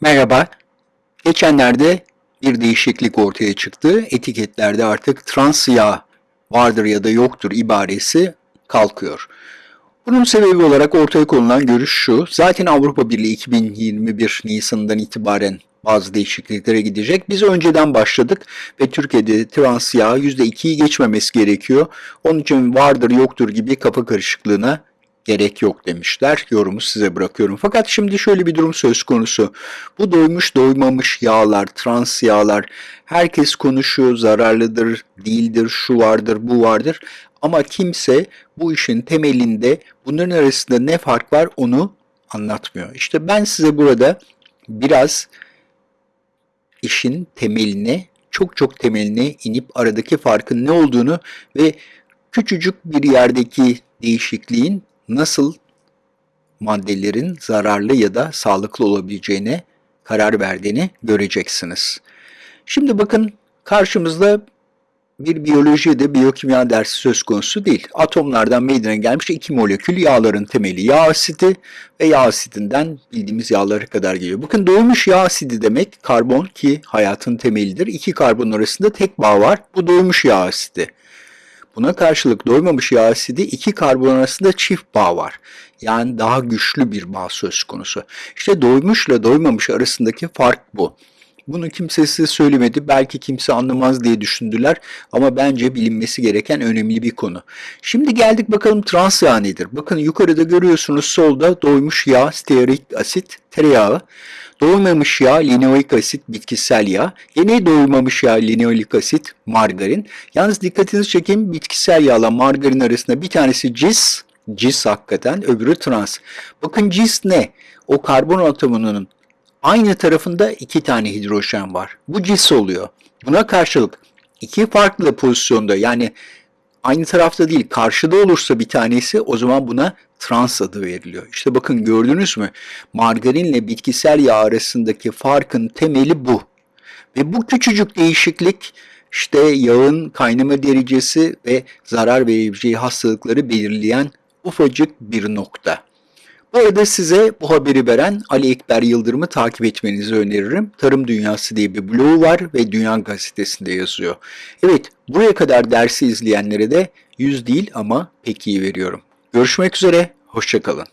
Merhaba. Geçenlerde bir değişiklik ortaya çıktı. Etiketlerde artık trans yağ vardır ya da yoktur ibaresi kalkıyor. Bunun sebebi olarak ortaya konulan görüş şu. Zaten Avrupa Birliği 2021 Nisan'dan itibaren bazı değişikliklere gidecek. Biz önceden başladık ve Türkiye'de trans yağ %2'yi geçmemesi gerekiyor. Onun için vardır yoktur gibi kafa karışıklığına gerek yok demişler. Yorumu size bırakıyorum. Fakat şimdi şöyle bir durum söz konusu. Bu doymuş doymamış yağlar, trans yağlar herkes konuşuyor zararlıdır, değildir, şu vardır, bu vardır. Ama kimse bu işin temelinde bunların arasında ne fark var onu anlatmıyor. İşte ben size burada biraz işin temeline, çok çok temeline inip aradaki farkın ne olduğunu ve küçücük bir yerdeki değişikliğin nasıl maddelerin zararlı ya da sağlıklı olabileceğine karar verdiğini göreceksiniz. Şimdi bakın karşımızda bir biyoloji de biyokimya dersi söz konusu değil. Atomlardan meydana gelmiş iki molekül yağların temeli yağ asidi ve yağ asidinden bildiğimiz yağlara kadar geliyor. Bakın doymuş yağ asidi demek karbon ki hayatın temelidir. İki karbon arasında tek bağ var. Bu doymuş yağ asidi. Buna karşılık doymamış yağ asidi iki karbon arasında çift bağ var. Yani daha güçlü bir bağ söz konusu. İşte doymuşla doymamış arasındaki fark bu. Bunu kimse size söylemedi. Belki kimse anlamaz diye düşündüler. Ama bence bilinmesi gereken önemli bir konu. Şimdi geldik bakalım trans yağ nedir? Bakın yukarıda görüyorsunuz solda doymuş yağ, stearik asit, tereyağı. Doymamış yağ, linoik asit, bitkisel yağ. Yine doymamış yağ, linoik asit, margarin. Yalnız dikkatinizi çekeyim bitkisel yağla margarin arasında bir tanesi cis, cis hakikaten, öbürü trans. Bakın cis ne? O karbon atomunun aynı tarafında iki tane hidrojen var. Bu cis oluyor. Buna karşılık iki farklı pozisyonda yani aynı tarafta değil karşıda olursa bir tanesi o zaman buna trans adı veriliyor. İşte bakın gördünüz mü? Margarinle bitkisel yağ arasındaki farkın temeli bu. Ve bu küçücük değişiklik işte yağın kaynama derecesi ve zarar verebileceği hastalıkları belirleyen ufacık bir nokta. Bu arada size bu haberi veren Ali Ekber Yıldırım'ı takip etmenizi öneririm. Tarım Dünyası diye bir blogu var ve Dünya Gazetesi'nde yazıyor. Evet, buraya kadar dersi izleyenlere de 100 değil ama pek iyi veriyorum. Görüşmek üzere, hoşçakalın.